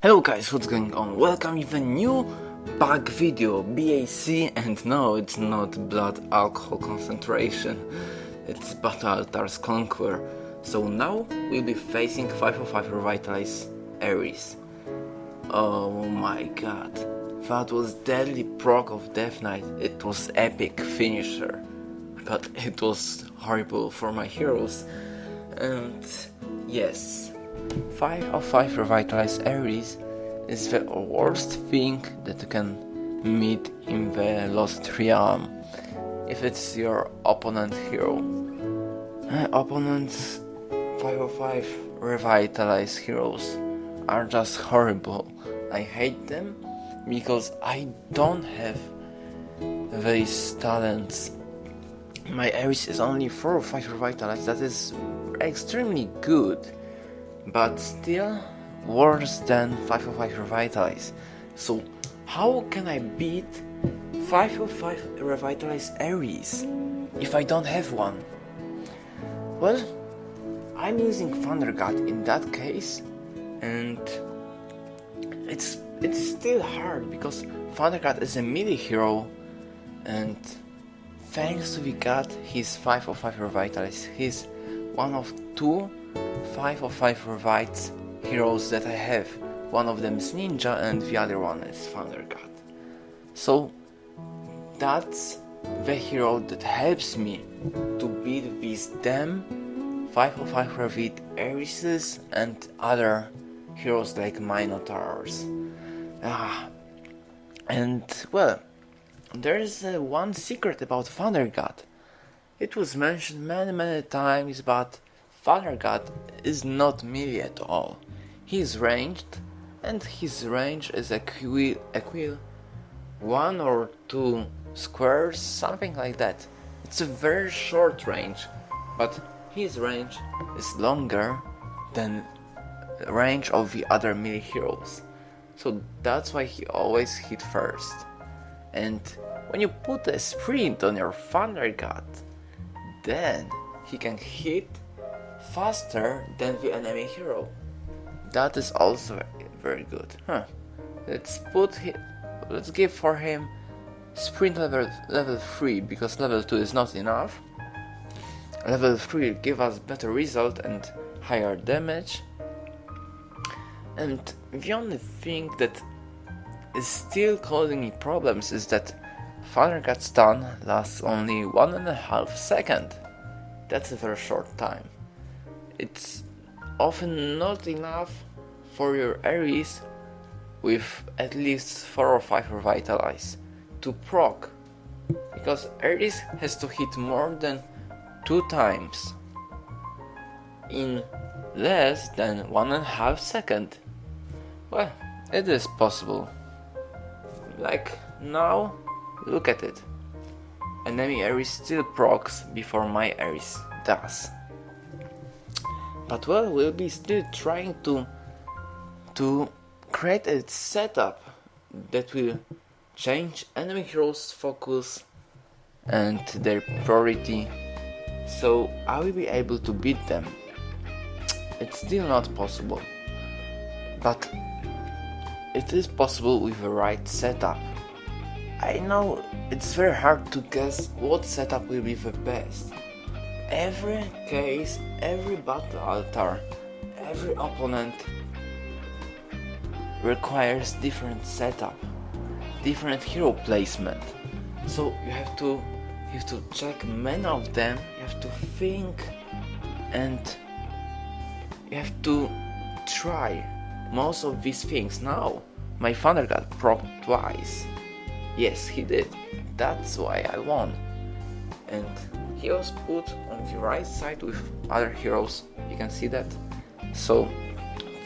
Hello guys, what's going on? Welcome with a new bug video, BAC, and no, it's not blood alcohol concentration, it's Battle Altar's Conquer. So now we'll be facing 505 Revitalize Ares. Oh my god, that was deadly proc of Death Knight, it was epic finisher, but it was horrible for my heroes. And yes, 5 of 5 revitalized Ares is the worst thing that you can meet in the Lost Realm if it's your opponent hero. Uh, opponents 505 Revitalize heroes are just horrible. I hate them because I don't have these talents. My Ares is only 4 or 5 revitalized, that is extremely good but still worse than 505 Revitalize. So how can I beat 505 Revitalize Ares if I don't have one? Well, I'm using Thunder God in that case and it's it's still hard because Thunder God is a melee hero and thanks to the god he's 505 Revitalize. He's one of two 5 of 5 revites heroes that I have. One of them is Ninja and the other one is Thunder God. So that's the hero that helps me to beat these damn 5 of 5 Revit Arises and other heroes like Minotaurs. Ah, and well, there's uh, one secret about Thunder God. It was mentioned many many times, but Thunder God is not melee at all. He is ranged, and his range is equi, equal one or two squares, something like that. It's a very short range, but his range is longer than the range of the other melee heroes. So that's why he always hit first. And when you put a sprint on your Thunder God, then he can hit faster than the enemy hero. That is also very good. Huh. Let's put him, let's give for him sprint level level 3 because level 2 is not enough. Level 3 give us better result and higher damage. And the only thing that is still causing me problems is that Thunder God stun lasts only one and a half second. That's a very short time it's often not enough for your Ares with at least 4 or 5 Revitalize to proc because Ares has to hit more than 2 times in less than 1.5 second. Well, it is possible. Like now, look at it. Enemy Ares still procs before my Ares does but well we'll be still trying to to create a setup that will change enemy heroes focus and their priority. So I will be able to beat them. It's still not possible. But it is possible with the right setup. I know it's very hard to guess what setup will be the best every case, every battle altar, every opponent requires different setup, different hero placement. So you have to you have to check many of them, you have to think and you have to try most of these things. Now my Thunder God proc twice. Yes, he did. That's why I won. And he was put on the right side with other heroes, you can see that. So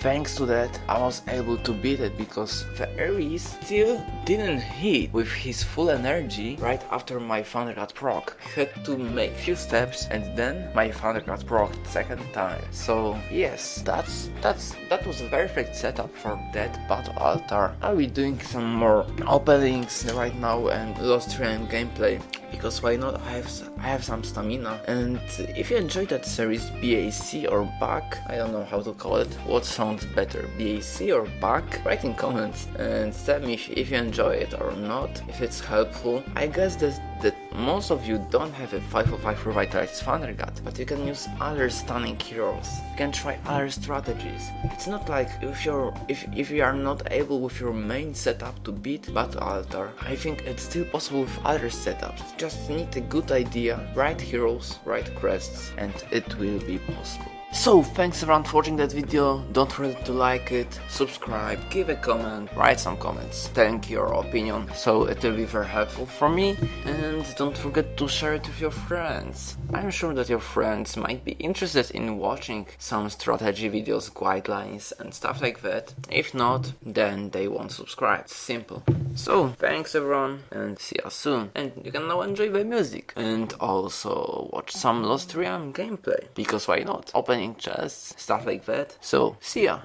thanks to that I was able to beat it because the Ares still didn't hit with his full energy right after my Thunder God proc. I had to make few steps and then my Thunder God proc second time. So yes, that's that's that was a perfect setup for that battle altar. I'll be doing some more openings right now and Lost Realm gameplay because why not? I have I have some stamina. And if you enjoyed that series BAC or BAC, I don't know how to call it. What sounds better, BAC or BAC? Write in comments and tell me if, if you enjoy it or not. If it's helpful. I guess that that most of you don't have a 505 revitalized Thunder God, but you can use other stunning heroes. You can try other strategies. It's not like if you're if if you are not able with your main setup to beat Battle Altar, I think it's still possible with other setups. Just need a good idea, right heroes, right crests, and it will be possible. So, thanks everyone for watching that video, don't forget to like it, subscribe, give a comment, write some comments, thank your opinion, so it will be very helpful for me, and don't forget to share it with your friends. I'm sure that your friends might be interested in watching some strategy videos, guidelines and stuff like that. If not, then they won't subscribe, simple. So, thanks everyone, and see you soon, and you can now enjoy the music, and also watch some Lost Realm gameplay, because why not? Chests, stuff like that. So, see ya!